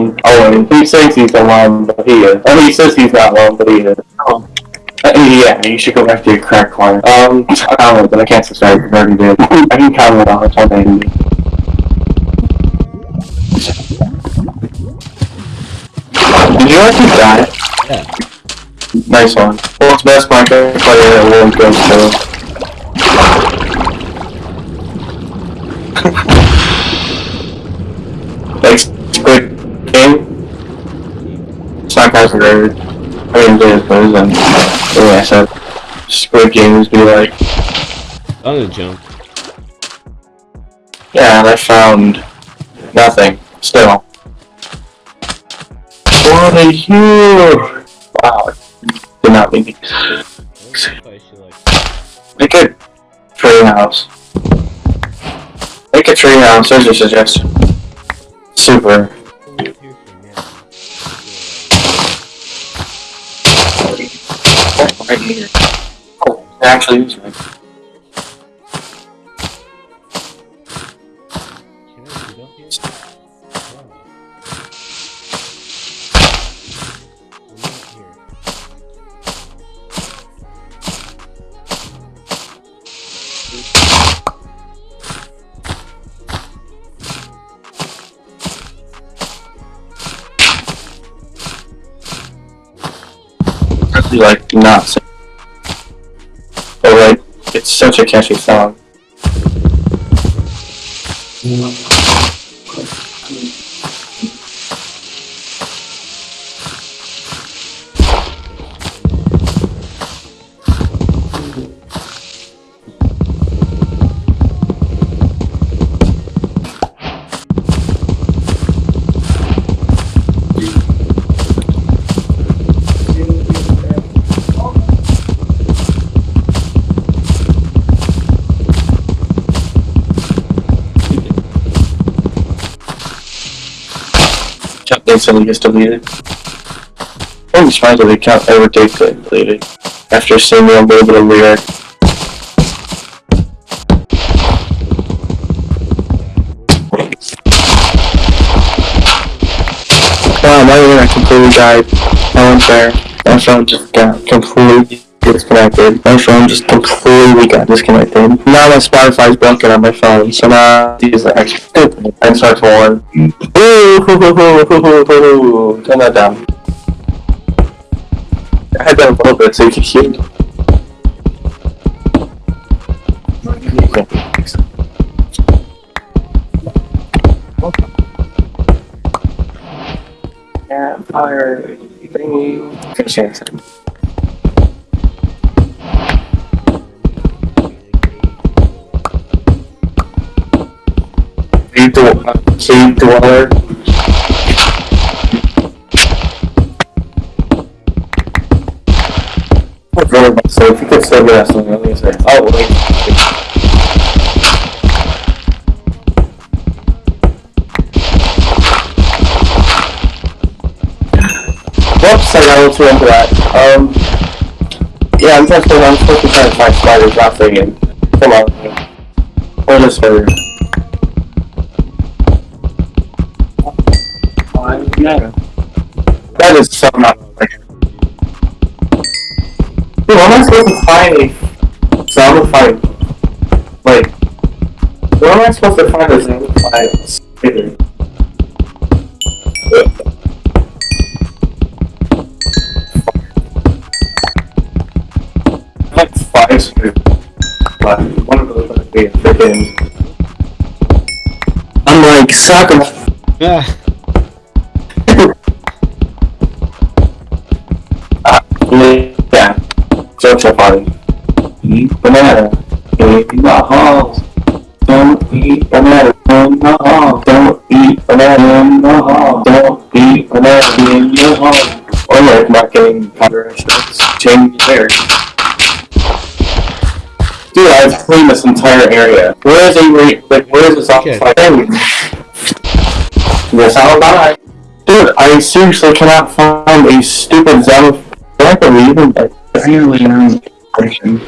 he's alone. Oh, he says he's alone, but he is. Oh, he says he's not alone, but he is. Oh. Uh, yeah, you should go back to your crack corner. Um, I don't know, but I can't subscribe you already did. I can comment on it, something. Did you actually die? Yeah. Nice one. World's best Minecraft player at World Ghost Show. like Squid Game. Nerd. I mean, James Buzz and oh, yeah, I said Squid Games be like, the jump. yeah, and I found nothing. Still. What are you? Wow. Did not mean to I should like. Make a tree house. Make a tree house, there's a suggestion. Super. Actually. Can I get such a catchy song. Instantly gets deleted. Surprised that the account ever did get deleted. After seeing a little bit of lyric. Wow, my internet completely died. One's there. My phone just got completely disconnected. My phone just completely got disconnected. Now my Spotify's broken on my phone, so now I use the extra and start hoo. Turn that down. I had that a little bit so you can hear me. Campfire thingy. Good Cave dweller. Cave dweller. I'd really like so if you could that something, let me say. Oh wait. Whoops, I got a little into that. Um, yeah, I'm just I'm supposed to try to find spiders, not friggin'. Come on. Or this spider. Yeah. That is so not fair. Dude, how am I supposed to find a zombified? Like, where am I supposed to find a zombified spider? Like five spiders. But one of those would be a freaking. I'm like. Ah, Yeah. Entire area. Where is a re- like where is this Okay. outside thing? Yes, I'll die. Dude, I seriously cannot find a stupid zombie. I believe in that. Barely around person.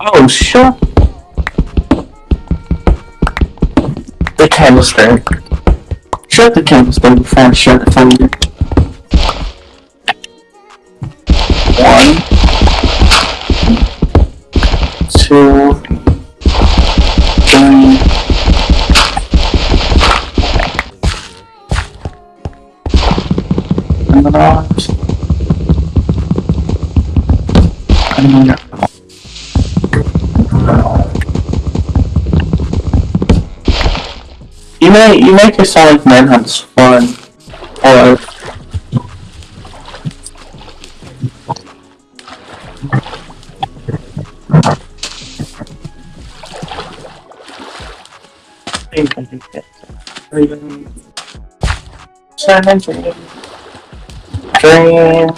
Oh, shut the canister. Shut the canister before I shut the thunder. One, two, three. And. And then You may you make your Sonic Manhunts fun, or Dream.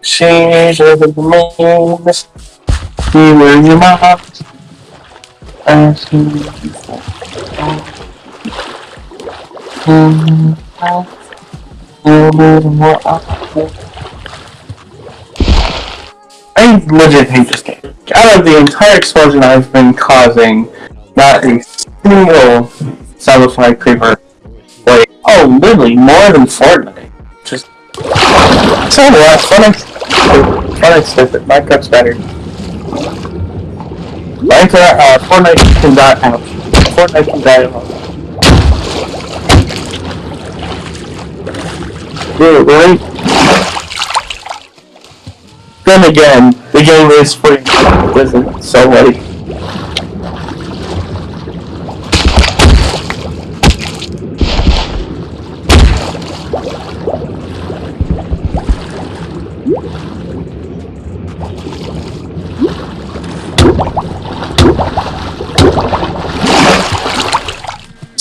She's over the moon. You were your mom. I legit hate this game. Out of the entire explosion I've been causing, not a single satisfied creeper. Wait, oh, literally more than Fortnite. Just so what? Fortnite's Fortnite's stupid. Minecraft's better. Minecraft, uh, Fortnite can die out. Fortnite can die out. Dude, right? Then again, the game is free, isn't so like.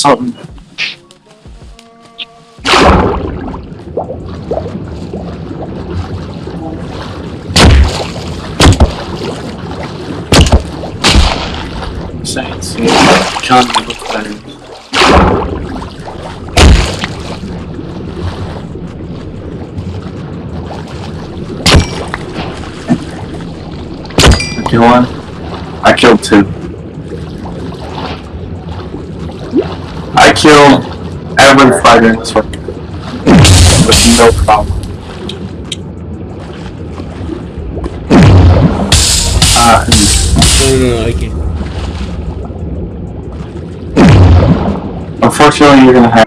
Something. Saints. John looks better. I kill one. I killed two. I killed in this one. With no problem. Uh, No, no, no, I can't. unfortunately, you're gonna have.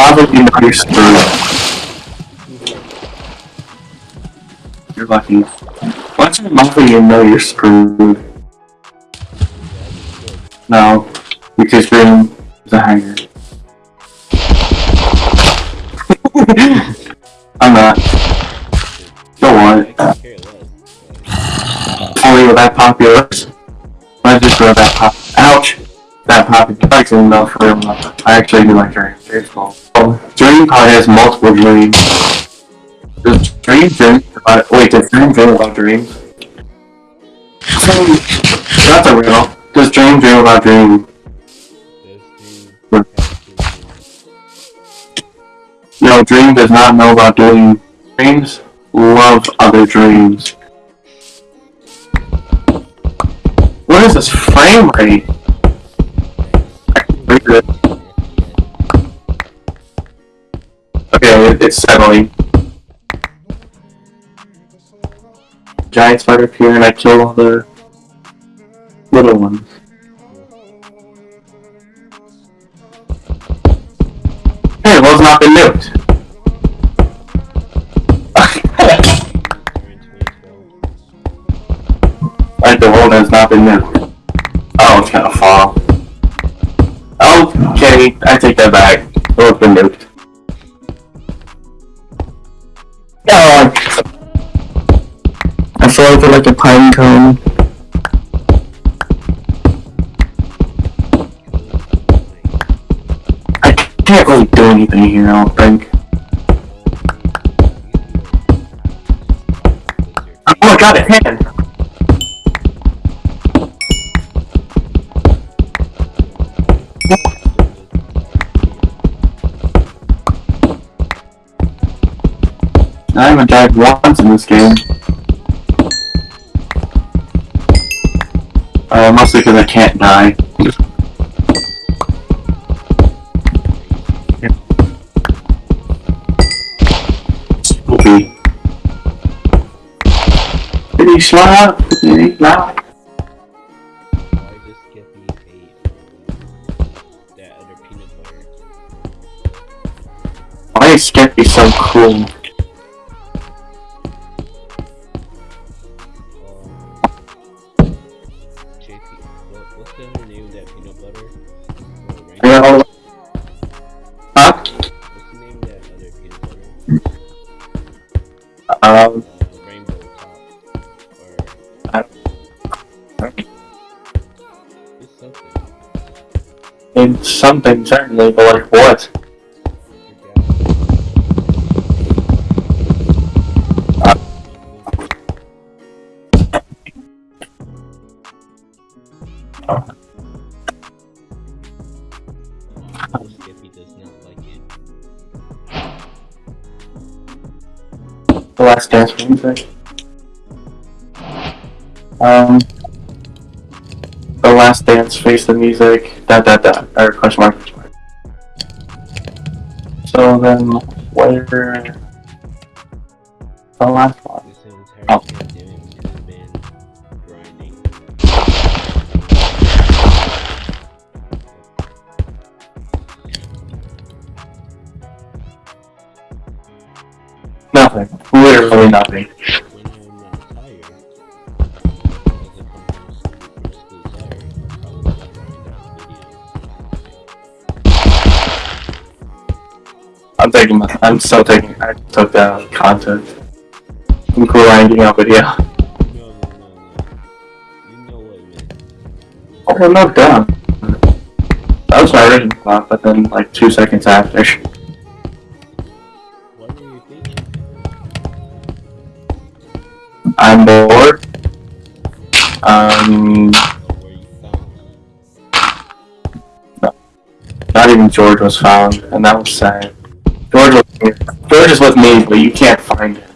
Once you're modeled, you know you're screwed. You're lucky. Once you're modeled, you know you're screwed. No, because you're in the hangar. I'm not. Don't worry. Only with oh, that popular. I just throw that pop. Ouch! That popular. Actually, no, for no. I actually do like Dream. It's cool. Probably has multiple dreams. Does Dream uh, dream about? Wait, does Dream dream about dreams? That's a riddle. Does dream dream about dreams? No, dream does not know about dream. Dreams love other dreams. What is this frame rate? I can read it. It's settling. Giant spider appear and I kill all the little ones. Hey, it was not been nuked. During 2012. like the world has not been nuked. Oh, it's gonna fall. Okay, I take that back. The world's been nuked. Like a pine cone. I can't really do anything here, I don't think. Oh, I got a hand! I haven't died once in this game. Uh, mostly because I can't die. Did he slap? Did he slap? Why does Skippy hate that other peanut butter? Why is Skippy so cool? Something certainly, but like what? The last dance music. Um, the last dance face the music. Dot dot dot. Or question mark. Question mark. So then, where? The last one. Oh. pandemic has been grinding. Nothing. Literally nothing. Taking my. I'm still taking. I took down content. I'm grinding out video. No, no, no, no. You know what I meant. Oh, I'm not done. That was my original thought, but then like two seconds after. What were you thinking? I'm bored. Um, Or where you found? not even George was found, and that was sad. Is with me, but you can't find him.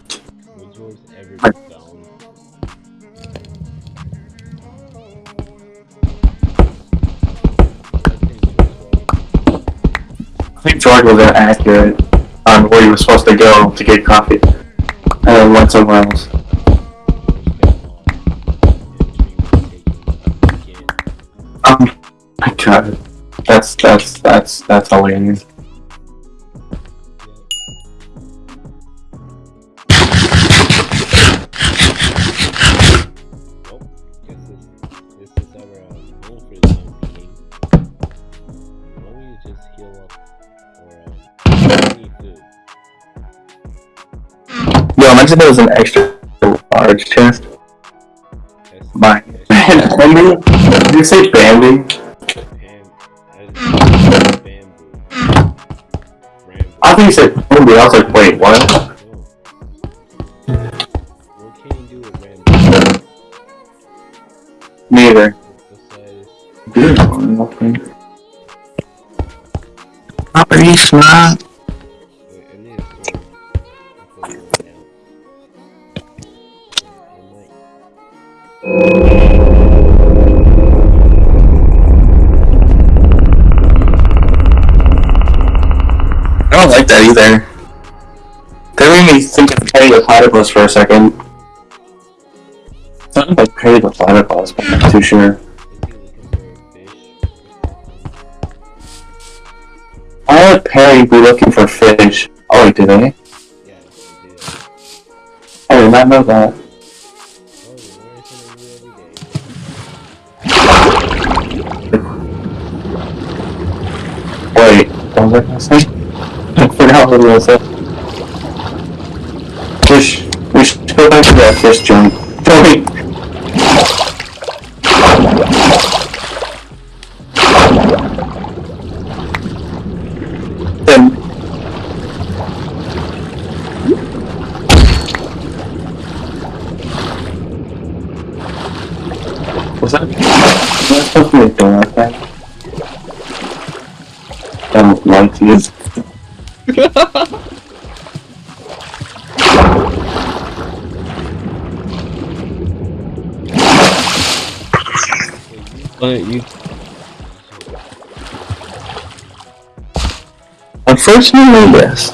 This is our uh, goal for the time being. Why don't we just heal up or uh, need food? Yo, imagine there was an extra large chest. My Bambi? Did you say Bambi? Pam, as bamboo. Rambo. I think you said Bambi. I was like, wait, what? I might I don't like that either. That made me think of Perry the Platypus for a second. Sounded like Perry the Platypus, but I'm not too sure. Why would Perry be looking for fish? Oh, wait, did they? Yeah, he did. I did not know that. Oh, you learn something new. Wait, what was I gonna say? I forgot what I was. We should, we should go back to that fish joint. Unfortunately, yes.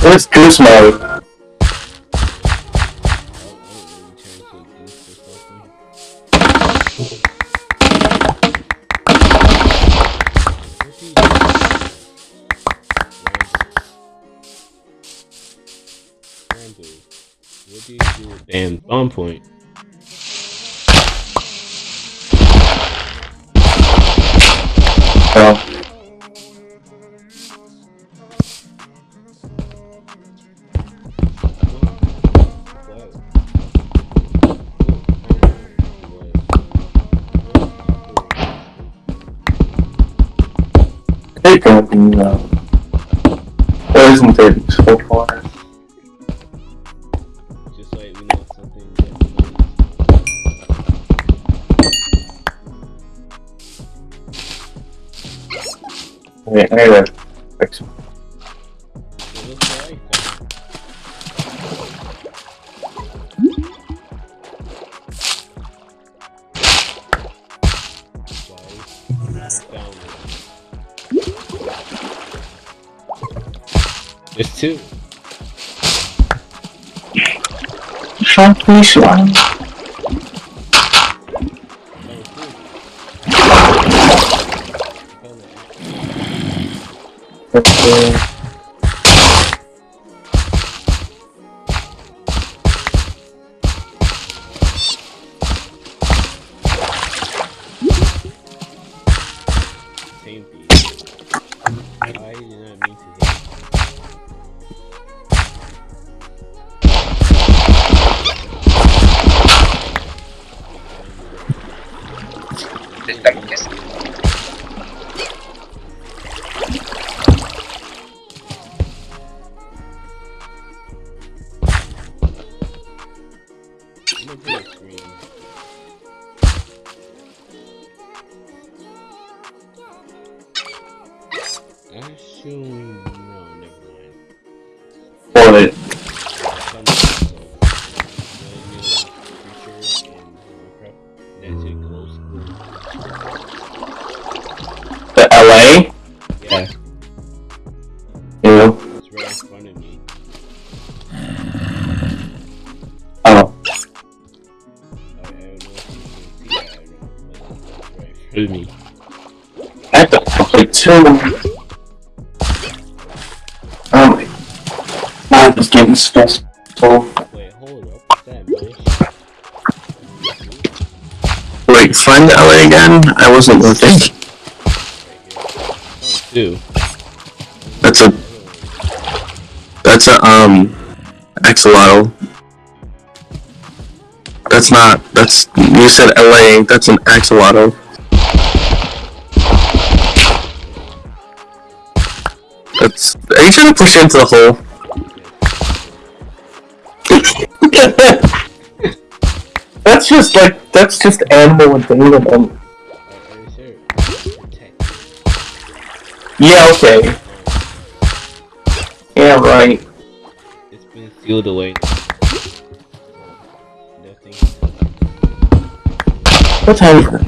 Where's Goose Mode? Point? The, uh, there isn't there so far. That. Guys, down There's two. Sharply slime. Found it. Okay. Two. Oh my. God, it's getting stressful. Wait, hold up. What's? Wait, find LA again? I wasn't looking. Two. That's a- That's a um axolotl. That's not. That's you said LA. That's an axolotl. That's. Are you trying to push into the hole? that's just like that's just animal entanglement. Are, are you sure? Protect. Yeah. Okay. Yeah. Right. It's been sealed away. What time is it?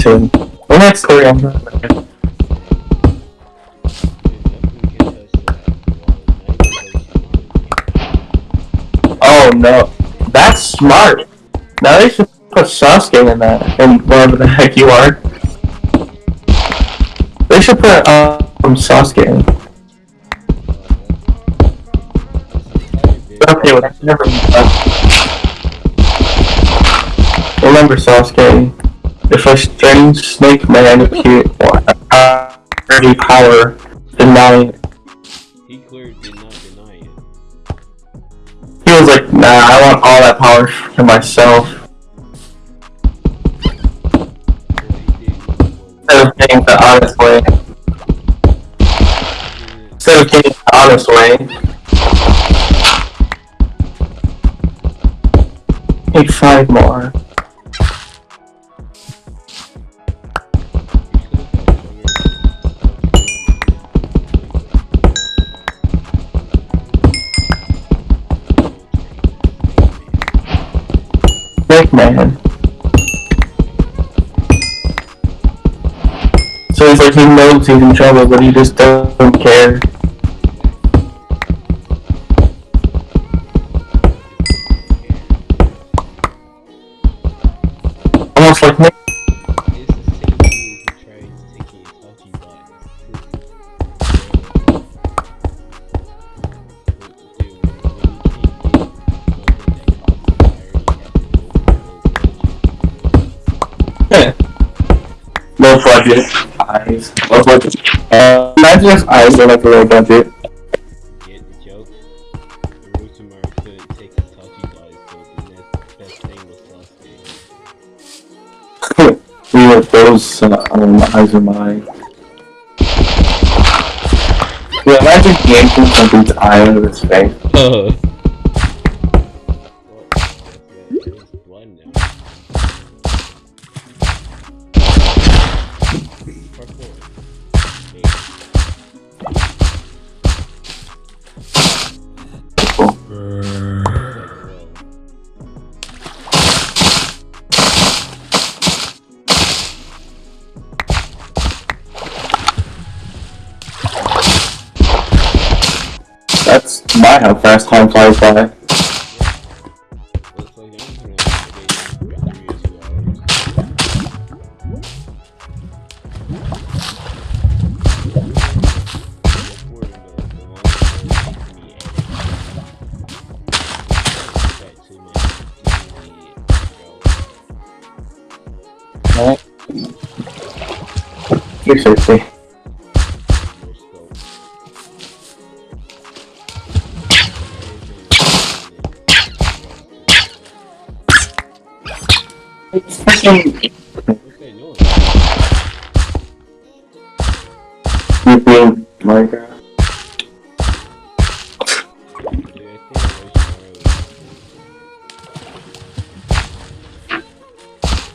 Two. Well, next story on that. Oh no, that's smart. Now they should put Sasuke in that, and whatever the heck you are. They should put um Sasuke. in. Okay, well, never mind. Remember Sasuke. If a strange snake man appeared uh, power, deny was like, nah, I want all that power for myself. Instead of getting the honest way. Instead of getting the honest way. Need five more. Snake man. So he's like, he knows he's in trouble, but he just doesn't care. Imagine if eyes were like a low budget. Get the joke? Orochimaru couldn't take Itachi guys, so the best thing was Sasuke. we were those uh, um, eyes of mine. Yeah, imagine eye out of his face. Firefly. Alright. 360. You being Minecraft.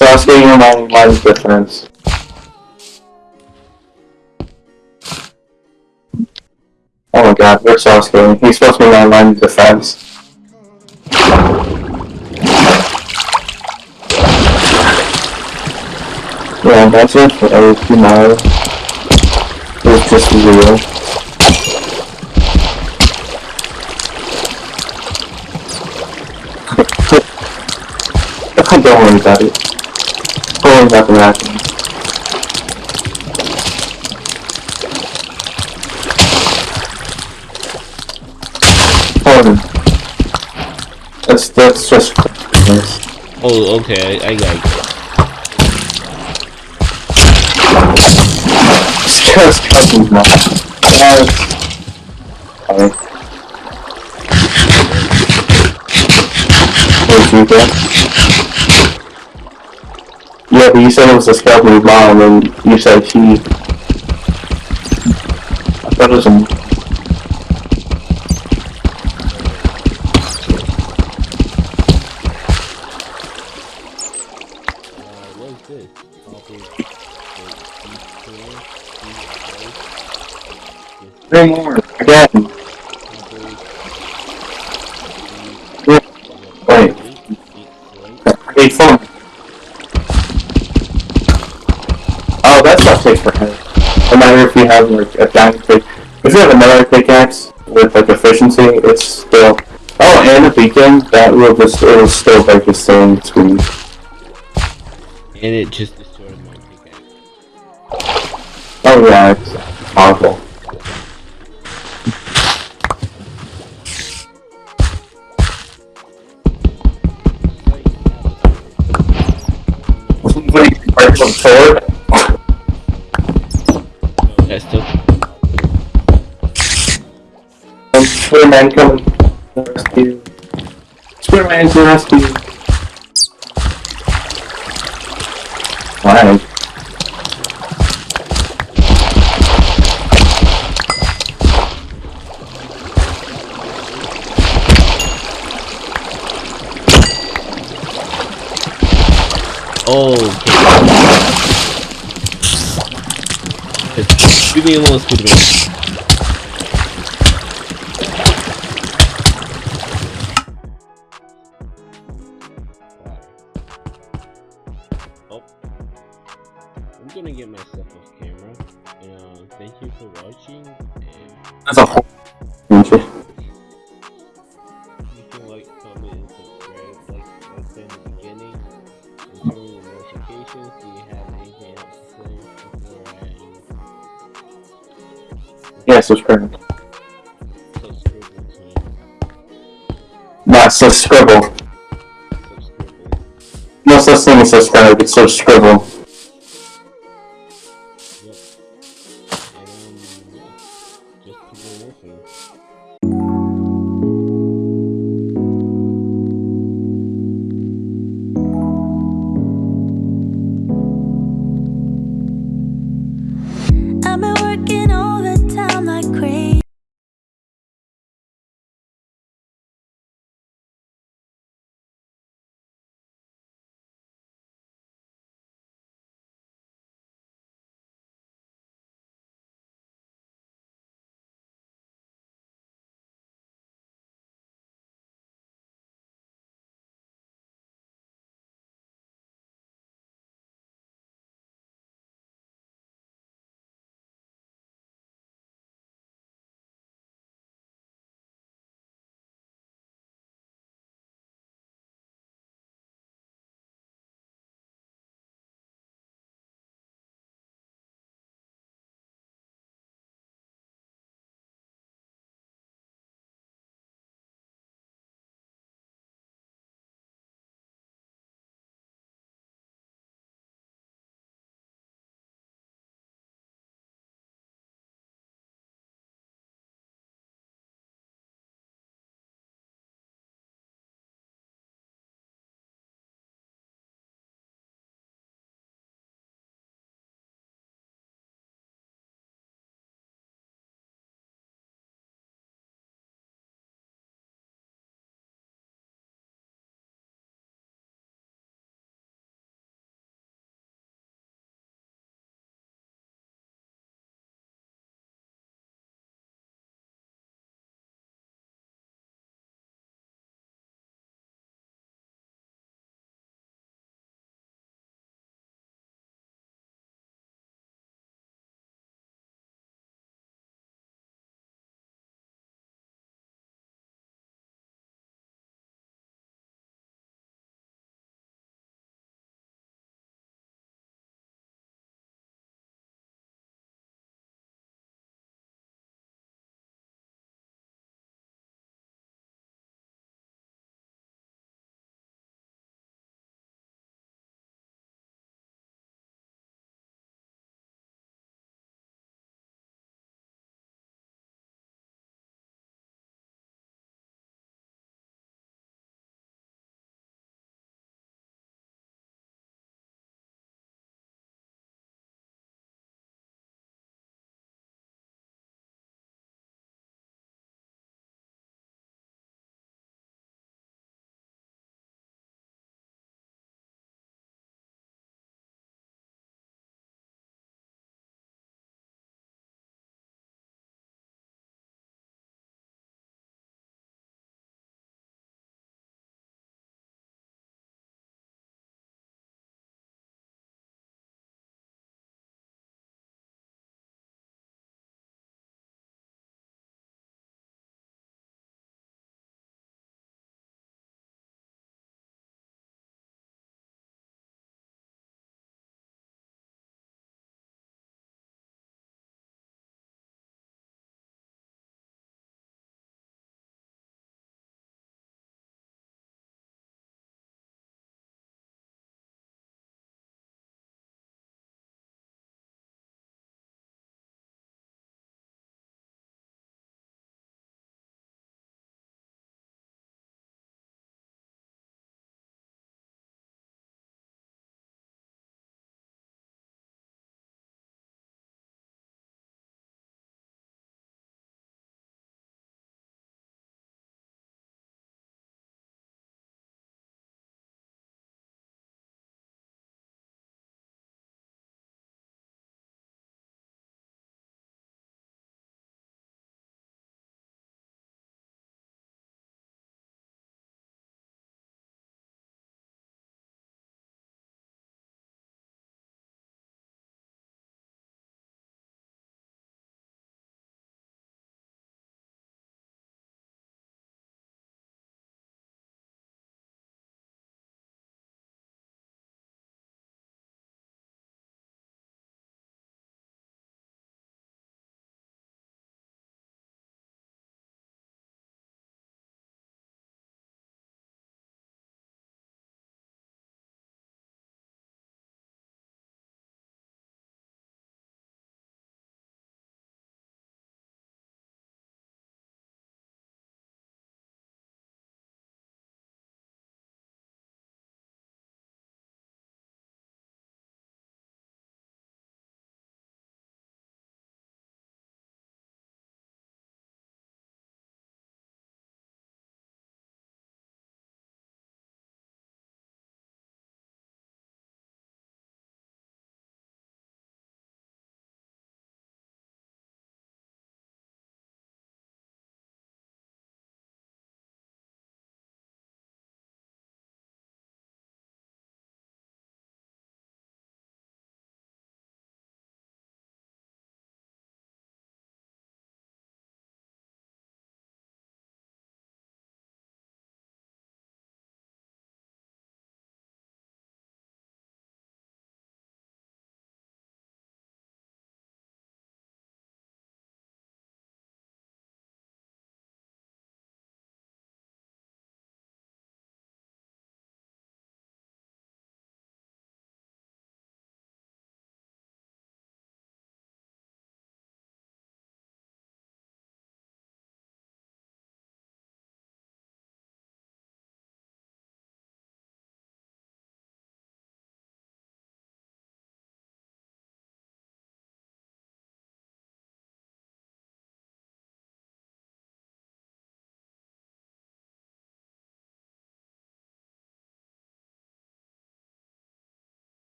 Was getting my line's difference. Oh my god, where's Sasuke? He's supposed to be my line of defense. Yeah, that's it for Orochimaru. It was just. Don't worry about it. Don't worry about the. Hold. That's that's just. Oh, okay, I, I got it. just troubles now. Alright. Sorry. Where's you there? Yeah, but you said it was a skeleton bomb, and you said he I thought it was a... Three more again. Wait. Eight four. Oh, that's not safe for him. No matter if you have like a diamond pick. If you have another pickaxe with like efficiency, it's still. Oh, and a beacon that will just it will still break the same screen. And it just destroyed my pickaxe. Oh yeah, it's awful. Spider-Man coming to rescue. Spider-Man to rescue. Why? Oh, okay. Leave me alone, Spider-Man. That's a whole. Okay. you can like, comment, and subscribe like I said in the beginning. And turn on notifications. Do you have anything else to say before I Yeah, subscribe. subscribe Not subscribe? No such thing as subscribe, it's so